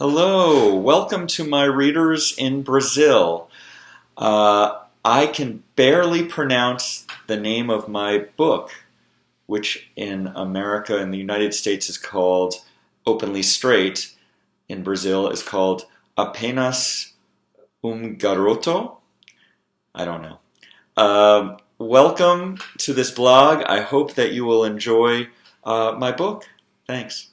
Hello, welcome to my readers in Brazil. Uh, I can barely pronounce the name of my book, which in America and the United States is called Openly Straight. In Brazil is called Apenas um Garoto. I don't know. Um, welcome to this blog. I hope that you will enjoy uh, my book. Thanks.